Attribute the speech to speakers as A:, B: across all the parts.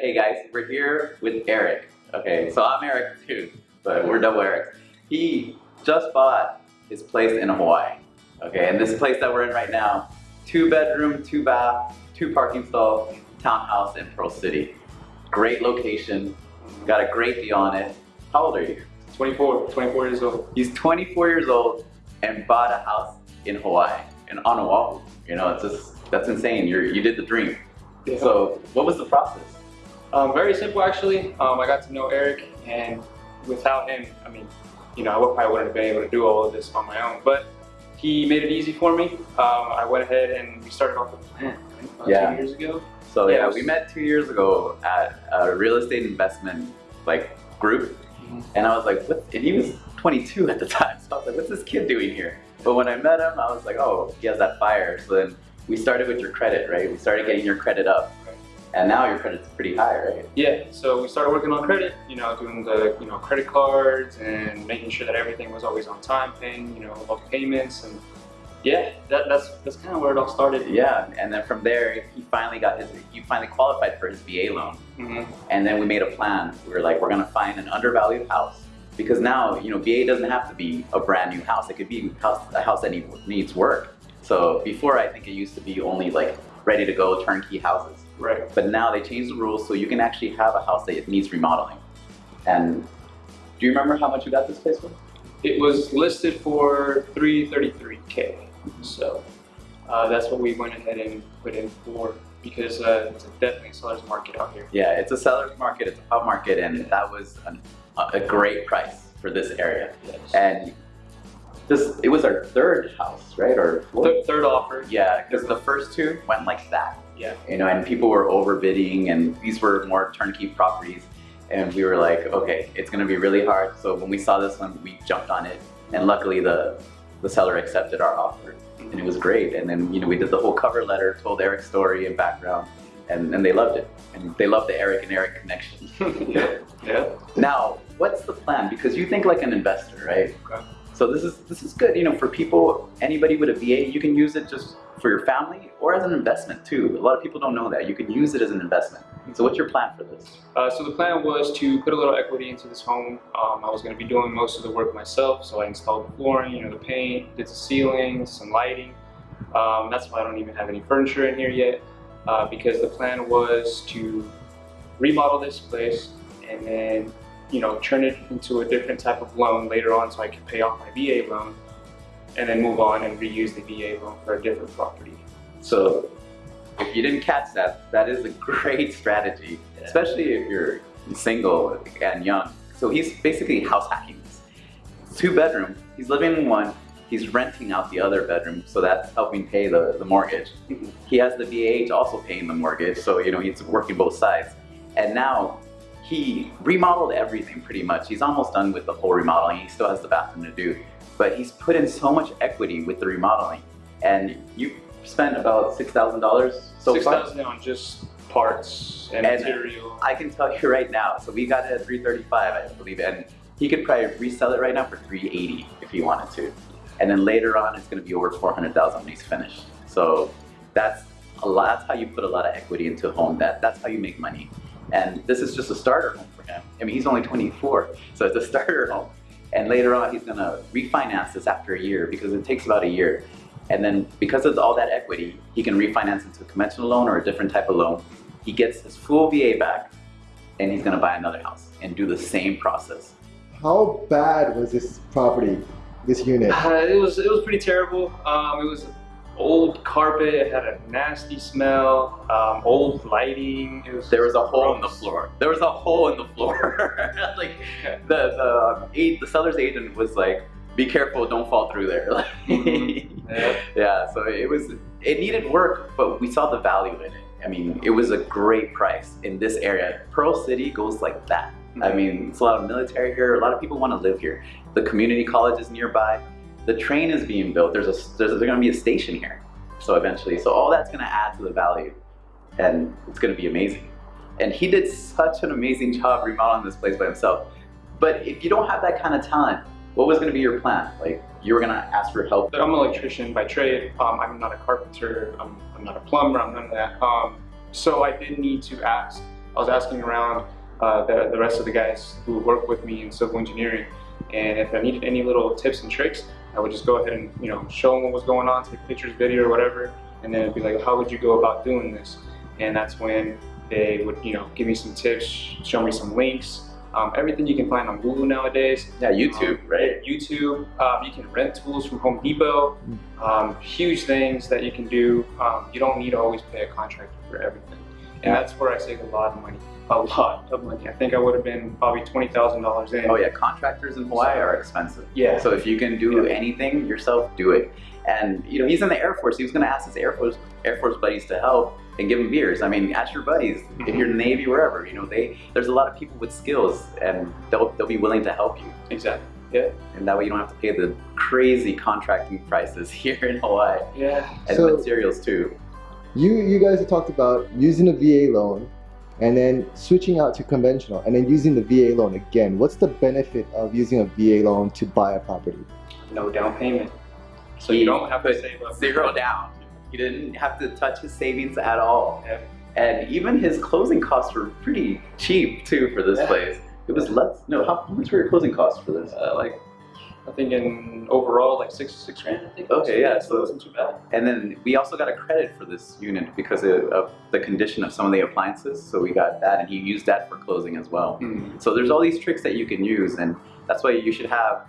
A: Hey guys, we're here with Eric. Okay, so I'm Eric too, but we're double Eric. He just bought his place in Hawaii. Okay, and this place that we're in right now, two bedroom, two bath, two parking stall, townhouse in Pearl City. Great location, got a great deal on it. How old are you?
B: 24, 24 years old.
A: He's 24 years old and bought a house in Hawaii, in on Oahu. You know, it's just, that's insane. You're, you did the dream.
B: Yeah.
A: So what was the process?
B: Um, very simple actually. Um, I got to know Eric and without him, I mean, you know, I would, probably wouldn't have been able to do all of this on my own, but he made it easy for me. Um, I went ahead and we started off the plan right,
A: Yeah.
B: two years ago.
A: So yeah, we met two years ago at a real estate investment like group,
B: Mhm.
A: and I was like, what? And he was 22 at the time, so I was like, what's this kid doing here? But when I met him, I was like, oh, he has that fire. So then we started with your credit, right? We started getting your credit up. And now your credit's pretty high, right?
B: Yeah, so we started working on credit, you know, doing the, you know, credit cards and making sure that everything was always on time, paying, you know, all the payments and yeah, that, that's that's kind of where it all started.
A: Yeah, and then from there, he finally got his, he finally qualified for his VA loan.
B: hmm
A: And then we made a plan. We were like, we're gonna find an undervalued house because now, you know, VA doesn't have to be a brand new house. It could be a house, a house that need, needs work. So before, I think it used to be only like ready to go turnkey houses.
B: Right.
A: But now they changed the rules so you can actually have a house that needs remodeling. And do you remember how much you got this place for?
B: It was listed for 333k, so uh, that's what we went ahead and put in for because uh, it's definitely a seller's market out here.
A: Yeah, it's a seller's market, it's a hot market, and that was an, a great price for this area.
B: Yes.
A: And this, it was our third house, right? Or fourth?
B: Th- third offer.
A: Yeah, because the first two went like that.
B: Yeah.
A: You know, and people were overbidding, and these were more turnkey properties. And we were like, okay, it's gonna be really hard. So when we saw this one, we jumped on it, and luckily the the seller accepted our offer, and it was great. And then you know we did the whole cover letter, told Eric's story and background, and, and they loved it, and they loved the Eric and Eric connection.
B: yeah. Yeah.
A: Now, what's the plan? Because you think like an investor, right?
B: Okay.
A: So this is this is good, you know, for people, anybody with a VA, you can use it just for your family or as an investment too. A lot of people don't know that. You can use it as an investment. So what's your plan for this?
B: Uh, so the plan was to put a little equity into this home. Um, I was going to be doing most of the work myself, so I installed the flooring, you know, the paint, did the ceiling, some lighting. Um, that's why I don't even have any furniture in here yet, uh, because the plan was to remodel this place and then, you know, turn it into a different type of loan later on, so I can pay off my VA loan, and then move on and reuse the VA loan for a different property.
A: So if you didn't catch that, that is a great strategy, especially if you're single and young. So he's basically house hacking this. Two bedroom, he's living in one, he's renting out the other bedroom, so that's helping pay the, the mortgage. Mm-hmm. He has the BAH also paying the mortgage, so you know he's working both sides. And now he remodeled everything pretty much. He's almost done with the whole remodeling. He still has the bathroom to do, but he's put in so much equity with the remodeling. And you spent about six thousand dollars so
B: Six
A: far.
B: thousand on just parts and,
A: And-
B: material.
A: I can tell you right now. So we got it at 335, I believe, and he could probably resell it right now for 380 if he wanted to. And then later on, it's going to be over 400,000 when he's finished. So that's a lot. That's how you put a lot of equity into a home. That that's how you make money. And this is just a starter home for him. I mean, he's only 24, so it's a starter home. And later on, he's going to refinance this after a year because it takes about a year. And then because of all that equity, he can refinance into a conventional loan or a different type of loan. He gets his full VA back, and he's going to buy another house and do the same process.
C: How bad was this property, this unit?
B: Uh, it was it was pretty terrible. Um, it was old carpet. It had a nasty smell. Um, old lighting. Was
A: There was a hole in the floor. There was a hole in the floor. like the the um, aid, the seller's agent was like, "Be careful, don't fall through there." Like, mm-hmm.
B: Yeah.
A: yeah. So it was it needed work, but we saw the value in it. I mean, it was a great price in this area. Pearl City goes like that. I mm-hmm. mean, it's a lot of military here. A lot of people want to live here. The community college is nearby. The train is being built. There's a there's, there's going to be a station here. So eventually, so all that's going to add to the value, and it's going to be amazing. And he did such an amazing job remodeling this place by himself. But if you don't have that kind of talent, what was going to be your plan? Like you were going to ask for help.
B: I'm an electrician by trade. Um, I'm not a carpenter. I'm, I'm not a plumber. I'm none of that. Um, so I did need to ask I was asking around uh, the, the rest of the guys who work with me in civil engineering, and if I needed any little tips and tricks, I would just go ahead and you know show them what was going on, take pictures, video, or whatever, and then it'd be like, how would you go about doing this? And that's when they would you know give me some tips, show me some links, um, everything you can find on Google nowadays.
A: Yeah, YouTube,
B: Um,
A: right?
B: YouTube. Um, you can rent tools from Home Depot. Um, huge things that you can do. Um, you don't need to always pay a contractor for everything. And that's where I saved a lot of money. A lot of money. I think I would have been probably twenty thousand dollars in.
A: Oh yeah, contractors in Hawaii are expensive.
B: Yeah.
A: So if you can do
B: Yeah.
A: anything yourself, do it. And you know, he's in the Air Force. He was going to ask his Air Force Air Force buddies to help and give him beers. I mean, ask your buddies if mm-hmm. you're in the Navy, wherever. You know, they there's a lot of people with skills, and they'll they'll be willing to help you.
B: Exactly. Yeah.
A: And that way, you don't have to pay the crazy contracting prices here in Hawaii
B: Yeah.
A: and
C: So-
A: materials too.
C: You you guys have talked about using a VA loan and then switching out to conventional and then using the VA loan again. What's the benefit of using a VA loan to buy a property?
B: No down payment. So you don't have to save up
A: zero down. He didn't have to touch his savings at all.
B: Yeah.
A: And even his closing costs were pretty cheap too for this
B: Yeah.
A: place. It was less. No, how much were your closing costs for this?
B: Uh, like, I think in overall like six six grand. I think.
A: Okay, yeah,
B: So it wasn't too bad.
A: And then we also got a credit for this unit because of, of the condition of some of the appliances. So we got that, and he used that for closing as well.
B: Mm.
A: So there's all these tricks that you can use, and that's why you should have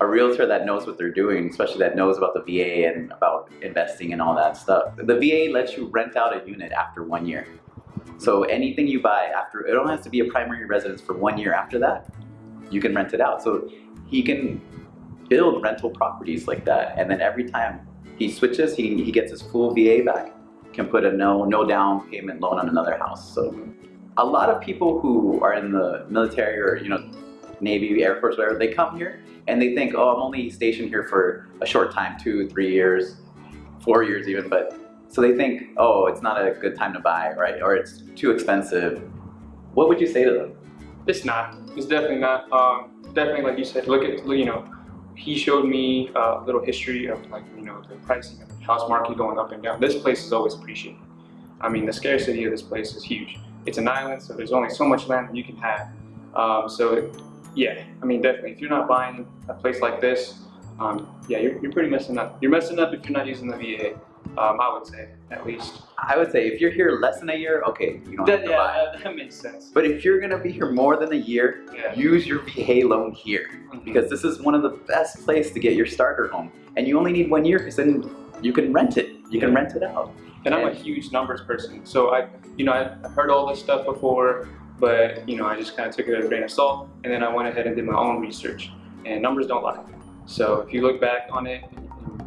A: a realtor that knows what they're doing, especially that knows about the VA and about investing and all that stuff. The VA lets you rent out a unit after one year. So anything you buy after, it only has to be a primary residence for one year after that, you can rent it out. So he can build rental properties like that, and then every time he switches, he, he gets his full VA back, can put a no, no down payment loan on another house. So a lot of people who are in the military or you know Navy, Air Force, whatever, they come here and they think, oh, I'm only stationed here for a short time, two, three years, four years even, but so they think, oh, it's not a good time to buy, right? Or it's too expensive. What would you say to them?
B: It's not. It's definitely not. Um, definitely, like you said, look at you know, he showed me a little history of like you know the pricing of the house market going up and down. This place is always appreciated. I mean, the scarcity of this place is huge. It's an island, so there's only so much land that you can have. Um, so, yeah, I mean, definitely, if you're not buying a place like this, um, yeah, you're, you're pretty messing up. You're messing up if you're not using the VA. Um, I would say, at least.
A: I would say if you're here less than a year, okay, you don't have
B: That,
A: to buy.
B: yeah, that, that makes sense.
A: But if you're gonna be here more than a year,
B: Yeah.
A: use your VA loan here. because this is one of the best place to get your starter home. And you only need one year because then you can rent it. You can rent it out.
B: And I'm a huge numbers person, so I, you know, I heard all this stuff before, but you know, I just kind of took it as a grain of salt, and then I went ahead and did my own research. And numbers don't lie. So if you look back on it,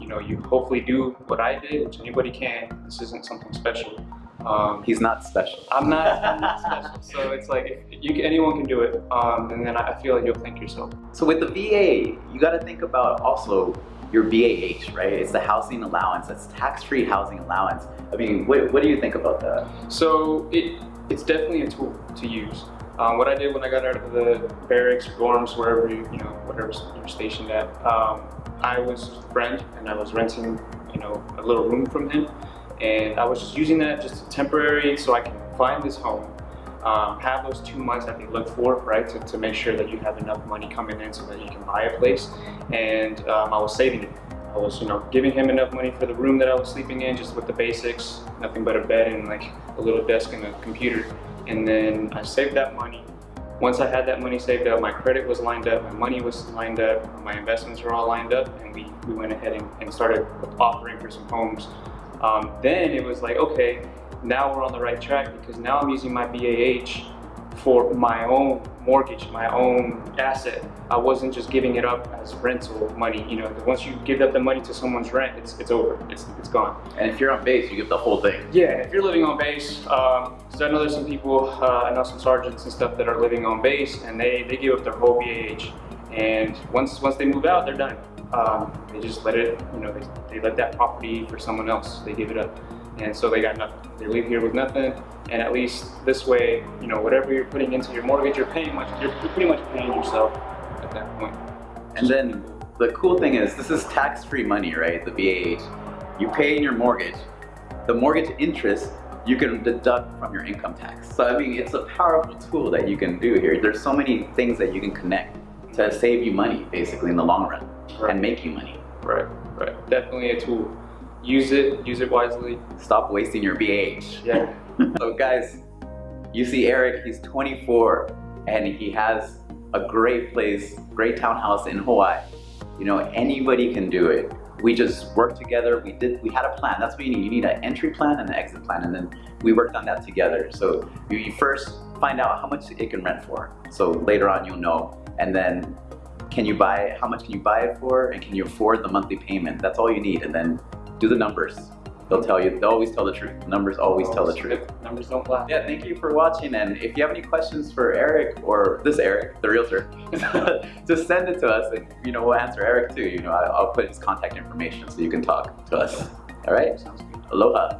B: you know, you hopefully do what I did, which anybody can. This isn't something special. Um,
A: He's not special.
B: I'm not, I'm not special, so it's like if you anyone can do it, um, and then I I feel like you'll thank yourself.
A: So with the VA, you got to think about also your BAH, right? It's the housing allowance. That's tax-free housing allowance. I mean, what, what do you think about that?
B: So it it's definitely a tool to use. Um, what I did when I got out of the barracks dorms, wherever you, you know, whatever you're stationed at, um, I was friend and I was renting, you know, a little room from him, and I was just using that just temporary so I can find this home, um, have those two months that they look for, right, to, to make sure that you have enough money coming in so that you can buy a place, and um, I was saving it. I was, you know, giving him enough money for the room that I was sleeping in, just with the basics, nothing but a bed and like a little desk and a computer. And then I saved that money. Once I had that money saved up, my credit was lined up, my money was lined up, my investments were all lined up, and we, we went ahead and, and started offering for some homes. Um, then it was like, okay, now we're on the right track because now I'm using my BAH for my own mortgage, my own asset. I wasn't just giving it up as rental money. You know, once you give up the money to someone's rent, it's it's over. It's it's gone.
A: And if you're on base, you get the whole thing.
B: Yeah, if you're living on base, um, 'cause I know there's some people, uh, I know some sergeants and stuff that are living on base, and they they give up their whole BAH, and once once they move out, they're done. Um, they just let it, you know, they, they let that property for someone else. They give it up, and so they got nothing. They leave here with nothing, and at least this way, you know, whatever you're putting into your mortgage, you're paying much. You're, you're pretty much paying yourself at that point.
A: And then the cool thing is, this is tax-free money, right? The BAH. You pay in your mortgage. The mortgage interest, you can deduct from your income tax. So I mean, it's a powerful tool that you can do here. There's so many things that you can connect to save you money, basically in the long run,
B: Right.
A: and make you money.
B: Right, right. Definitely a tool. Use it, use it wisely.
A: Stop wasting your BH.
B: Yeah.
A: So guys, you see Eric, he's 24 and he has a great place, great townhouse in Hawaii. You know, anybody can do it. We just worked together. We did. We had a plan. That's what you need. You need an entry plan and an exit plan, and then we worked on that together. So you you first find out how much it can rent for. So later on, you'll know, and then can you buy it? How much can you buy it for? And can you afford the monthly payment? That's all you need, and then do the numbers. They'll tell you. They'll always tell the truth. Numbers always tell the truth.
B: Numbers don't lie.
A: Yeah, thank you for watching. And if you have any questions for Eric or this Eric, the realtor, just send it to us and you know we'll answer Eric too. You know, I'll put his contact information so you can talk to us. All right?
B: Sounds good.
A: Aloha.